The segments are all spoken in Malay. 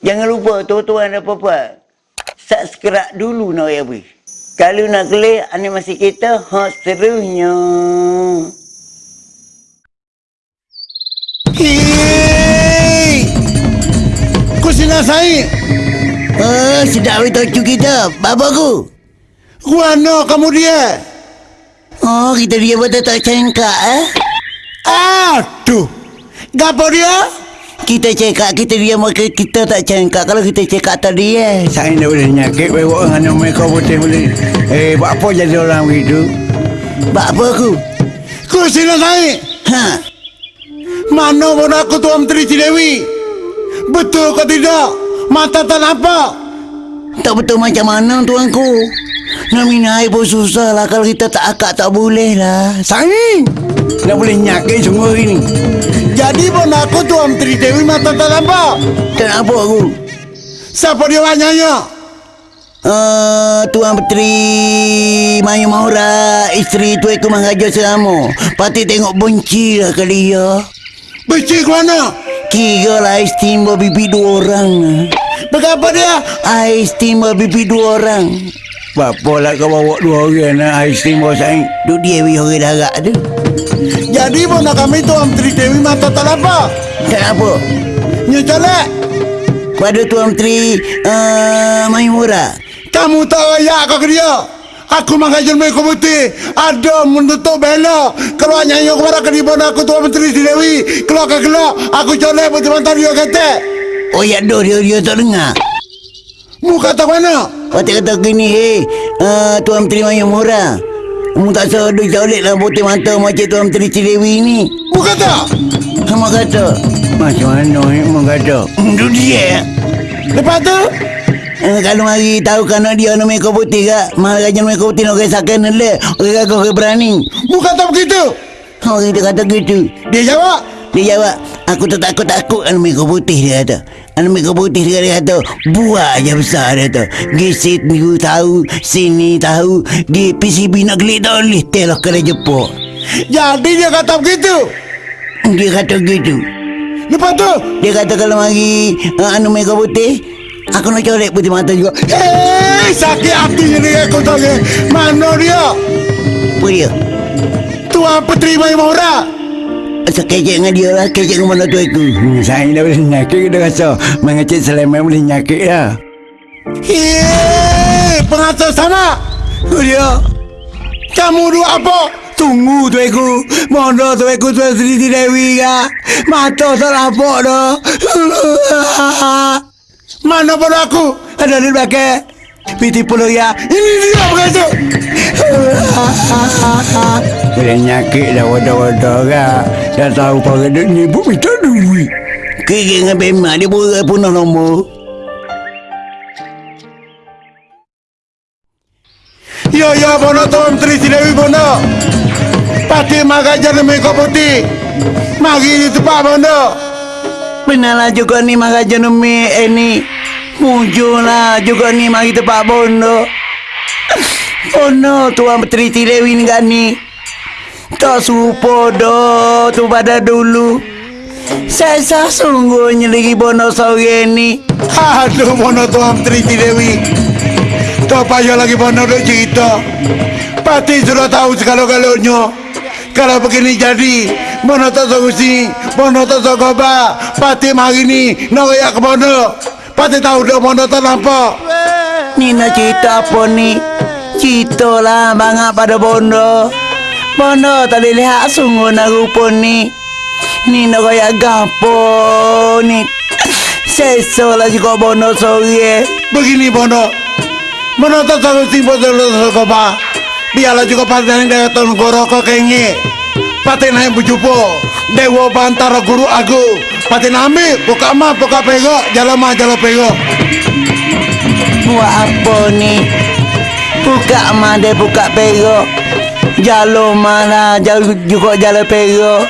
Jangan lupa tuan-tuan dan puan Subscribe dulu nak ya bui. Kalau nak klik animasi kita hot serunya. Hei! Kau sila saya. Oh, sedap itu cu kita. Bapa ku. Guano kamu dia. Oh, kita dia betul tak cengkak eh? Aduh. Gapo dia? Kita cekak, kita dia maka kita tak cengkak kalau kita cekak tadi eh. Saya nak boleh nyakit bawa dengan mereka putih boleh. Eh, buat apa jadi orang begitu? Bak apa aku? Kau sila saya. Ha. Mana pun aku Tuan Menteri Cidewi. Betul kau tidak? Mata tak nampak. Tak betul macam mana tuanku. Nak minum air pun susah lah kalau kita tak akak tak boleh lah. Saya nak boleh nyakit semua ini. Jadi pun aku Tuan Menteri Dewi mata tak nampak. Tak nampak aku. Siapa dia banyaknya? Uh, Tuan Petri Mayu Mahura Isteri tu aku mengajar selama Pati tengok benci lah ke dia Benci ke mana? Kira lah ais timbul bibi dua orang Berapa dia? Ais timbul bibi dua orang Bapa lah kau bawa dua orang nak ais timur saya. Duk dia wih orang darat tu Jadi pun nak kami Tuan Menteri Dewi mata tak nampak. Tak apa Nyecolek. Pada Tuan Menteri uh, Mayu Mahura Kamu tak layak kau ke dia. Aku mengajar mereka putih. Ada menutup bela. Kalau nyanyi kepada kedipan aku Tuan Menteri Dewi. Keluar ke keluar. Aku colek putih mantan dia kata. Oh ya doh dia, dia tak dengar Mu kata mana? Pati kata gini Hei uh, Tuan Menteri Mayu Mahura Kamu tak duk jaulik lah putih mata macam Tuan Menteri Cilewi ni Mu kata? Kamu kata Macam mana ni mu kata? Itu dia Lepas tu? Eh, kalau mari tahu kan dia nak mereka putih kak Mahal raja mereka putih nak kisahkan le Orang kau ke berani Mu kata begitu? Orang kita kata gitu Dia jawab. Dia jawab Aku tak takut-takut kan mereka putih dia kata Anak mereka putih dia, dia kata Buat aja besar dia kata Gisit ni tahu Sini tahu Di PCB nak gelik tak boleh Telah kena jepuk Jadi dia kata begitu. Dia kata gitu Lepas tu? Dia kata kalau mari uh, Anu mereka putih Aku nak colek putih mata juga Hei, sakit hatinya dia aku tahu ke. Mana dia? Apa dia? Tuan Puteri Mayu Mahura. Asal kecek dengan dia lah Kecek dengan mana tu aku Hmm, saya dah boleh nyakit dia rasa. Mengecek seleman boleh nyakit lah. Hei, pengatur sana. Tu dia. Kamu dua apa? Tunggu tu aku. Mana tu aku tu Sri Dewi ka? Mata tak nampak dah. Mana pada aku? Ada di belakang. Piti puluh ya. Ini dia pengatur. Boleh nyakit dah wadah-wadah ka. Dah tahu pada dia ni pun minta duit. Kira dengan bemak dia boleh punah nombor Ya ya bono Tuan Menteri Sidewi bono. Pati magajar demi kau putih. Mari di tempat bono. Benarlah juga ni maka jenumi eh ni Muncullah juga ni mari tempat bondo Bondo Tuan Petri Tilewi ni kan ni Tak serupa dah tu pada dulu Saya sah sungguhnya lagi bondo sore ni Aduh bono Tuan Menteri Sidewi. Tak payah lagi bono duk cerita. Pati sudah tahu segala-galanya. Kalau begini jadi, bono tak solusi, bono tak sogoba. Pati mari ni nak raya ke bono. Pati tahu dah bono tak nampak. Ni nak cerita apa ni Cerita lah banyak pada bondo Bondo tak boleh lihat sungguh nak rupa ni Ni nak kaya gapo ni Sesok lah juga bondo sore Begini bono. Bono tak solusi bono tak sogoba. Biarlah juga pati dari tahun goroko kengi. Pati naik bujupo. Dewa bantara guru aku. Pati nami, buka ma, buka pego, jalan ma, jalan pego. Buat apa ni Buka made buka pero Jalo mana jauh juga jalan pero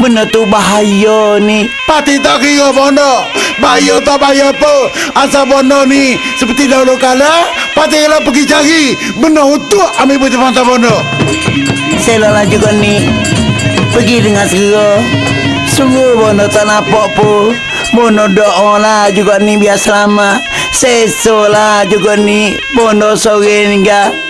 Benda tu bahaya ni. Pati tak kira bono Bayo tak bayo apa. Asal bono ni Seperti dahulu kala Pati kalau pergi cari Benda untuk ambil putih pantai bono Selolah juga ni. Pergi dengan segera. Sungguh bono tak nampak pun Bono doa lah juga ni biar selamat. Seso lah juga ni. Bono sore ni ga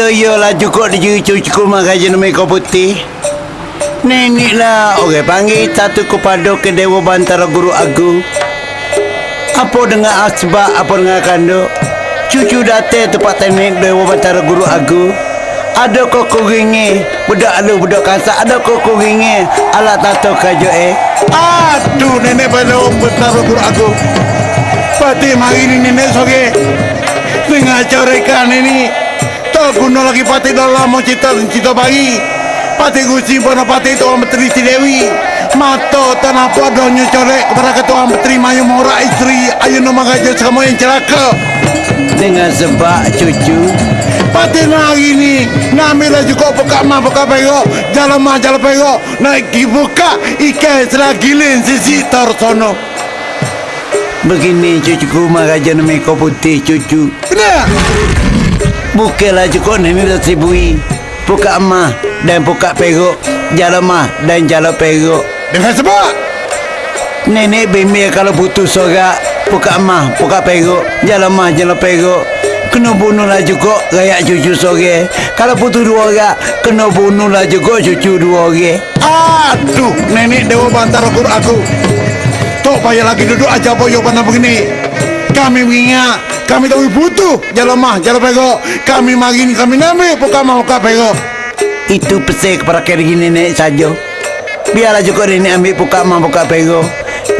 Iyo iyo lah cukup di cukup makan jenis mereka putih. Nenek lah. Orang panggil satu kepada ke Dewa Bantara Guru Agung. Apa dengan asbab apa dengan kanduk? Cucu datang tempat teknik Dewa Bantara Guru Agung. Ada kok kuringi Budak lu budak kasak Ada kok kuringi Alat tato kajo eh. Aduh nenek pada besar guru aku Pati mari ini nenek soge Dengan corekan ini guna lagi pati dalam mau cita cita bayi Pati gusi pernah pati Tuan Menteri Si Dewi. Mato tanah podonyo corek kepada Ketua Menteri Mayu Mora istri Ayu nama gajah semua yang celaka. Dengan sebab cucu. Pati hari ni Namilah juga buka mah buka pego Jalan mah jalan pego Naik buka Ikan selagi lin sisi torsono Begini cucuku Maraja nama kau putih cucu. Kena Bukanlah cukup nenek dah sibui Buka emas dan buka peruk Jalan mah dan jalan peruk Dengan sebab? Nenek bimbing kalau putus sorak Buka emas, buka peruk Jalan mah, jalan peruk Kena bunuh lah juga rakyat cucu sore. Kalau putus dua orang Kena bunuh lah juga cucu dua orang. Aduh Nenek Dewa Bantara Kur aku. Tok payah lagi duduk aja boyo pandang begini Kami mengingat Kami tahu butuh Jalan mah, jalan pego Kami mari ni kami nami Buka mah, buka pego Itu pesan kepada kiri nenek saja. Biarlah juga nenek ambil buka emas, buka peruk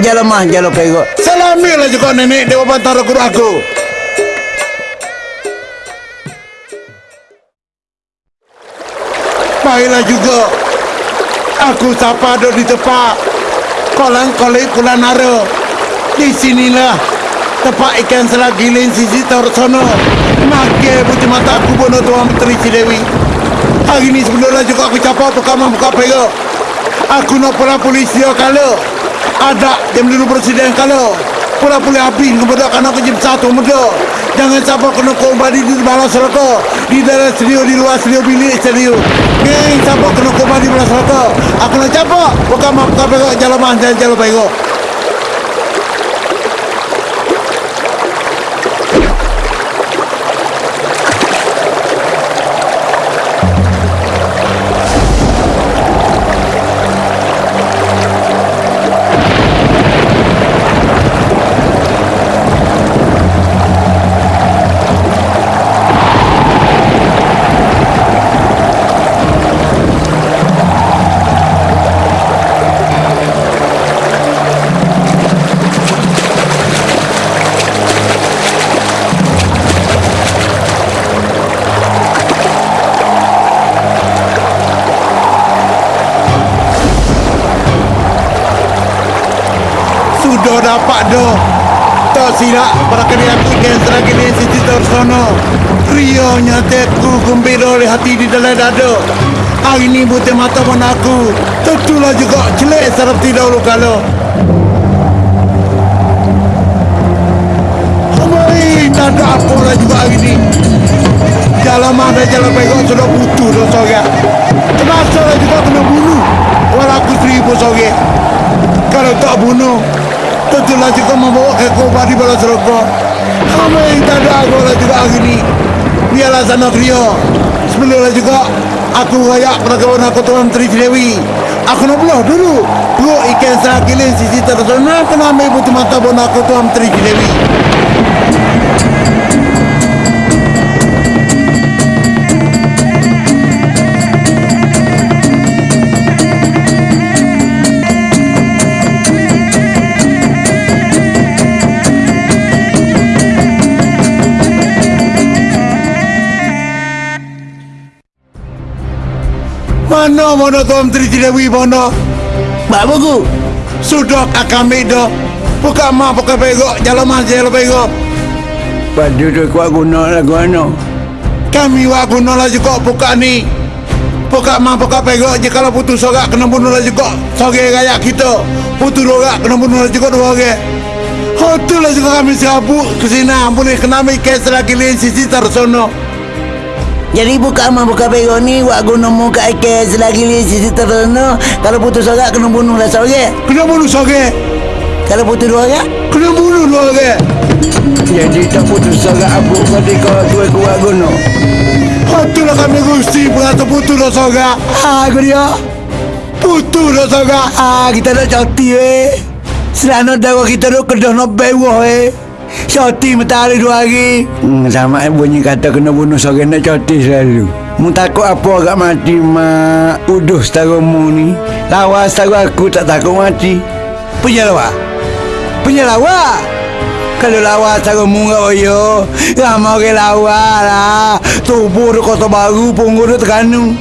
Jalan mah, jalan peruk Salamilah juga nenek Dewa Bantara Kur aku. Baiklah juga. Aku sapa ada di tempat? Kolang kolek kula nara. Di sinilah Tempat ikan selagi lain sisi tersono Makai putih mata aku bono Tuan Menteri Cidewi Hari ni sebelumnya juga aku capa Pekamah buka pera Aku nak pula polisi kalau Ada jam dulu presiden kalau Pula pula habis kepada kanak ke jam satu muda Jangan siapa kena kembali di balas rokok Di dalam studio, di luar studio, bilik studio. Geng, siapa kena kembali di balas rokok Aku nak capok Bukan maaf kau pegok jalan mah, jalan jalan Sudah dapat dah. Tak silap Para kali aku ikan selagi ni Siti tersono. Rio nyateku gembira oleh hati di dalam dada. Hari ni butir mata pun aku. Tentulah juga celik seperti dahulu kala. Amai tak ada apa lah juga hari ni. Jalan mana jalan pegok sudah butuh dah sore Terasa lah juga kena bunuh. Walau aku seribu sore Kalau tak bunuh Tentulah juga membawa ke kobar di balas rokok Amai tak ada aku lah juga hari ni. Biarlah sana Rio Sebelumnya juga Aku rayak peragawan aku Tuan Menteri Dewi Aku nak belah dulu. Perut ikan serakilin sisi tersona Kena ambil putih mata bon aku Tuan Menteri Dewi Mana mana Tuan Menteri Dewi mana Pak Buku Sudah kami dah Buka mah buka pegok Jalan mah jalan pegok Padu tu kuat guna lah guna. Kami wak guna lah juga buka ni. Buka mah buka pegok je kalau putus sorak kena bunuh lah juga. Soge kayak kita. Putus rorak kena bunuh lah juga dua orang. Hotel lah juga kami serabut ke sini. Boleh kena ambil kes lagi lain sisi tersono. Jadi buka mah buka pego ni Wak guna muka ke selagi li sisi terana Kalau putus sorak kena bunuh lah sore Kena bunuh soge. Kalau putus dua orang Kena bunuh dua orang. Jadi tak putus sorak abu pada kau tu aku wak guna Hotel lah kami gusti berata putus lah soga. Ha aku dia Putus lah soga. Ha kita nak cuti eh Selana dah kita nak kedah nak bewah eh Cuti matahari dua hari. Hmm, Sama eh bunyi kata kena bunuh sore nak cuti selalu. Mu takut apa agak mati mak Uduh setarumu ni. Lawa setaru aku tak takut mati. Punya lawa? Punya lawa? Kalau lawa setarumu kat oyo Ramai orang lawa lah. Tubuh tu kota baru Punggur tu terkanu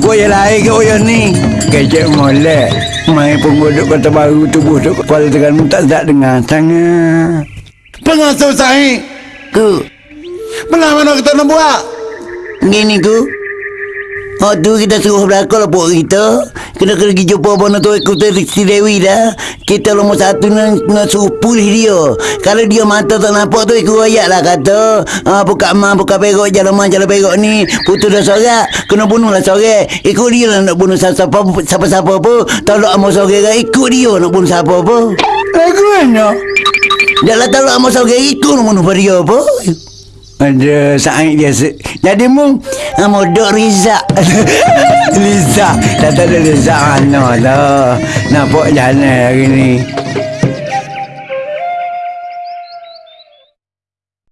Punya Oya lain ke oya ni? Kecek molek. Main penggodok kota baru tubuh tu Kuala Terengganu tak sedap dengar sangat. Pengasuh saya. Ku? Belah mana kita nak buat? Gini ku. Oh tu kita suruh belakang lah kita Kena kena pergi jumpa Bono tu ikut si Dewi dah. Kita nombor satu nak, nak suruh pulih dia. Kalau dia mata tak nampak tu ikut ayat lah kata. Ah, Buka mah buka perok jalan mah jalan perok ni. Putus dah sorak Kena bunuh lah sorak. Ikut dia lah nak bunuh siapa siapa pun Tolak sama sorak ikut dia nak bunuh siapa pun Aku mana? Janganlah tolak sama sorak ikut nak bunuh dia apa ada saing dia se- Jadi mu ah, Modok Riza Liza Tak tahu Liza mana lah. Nampak jalan hari ni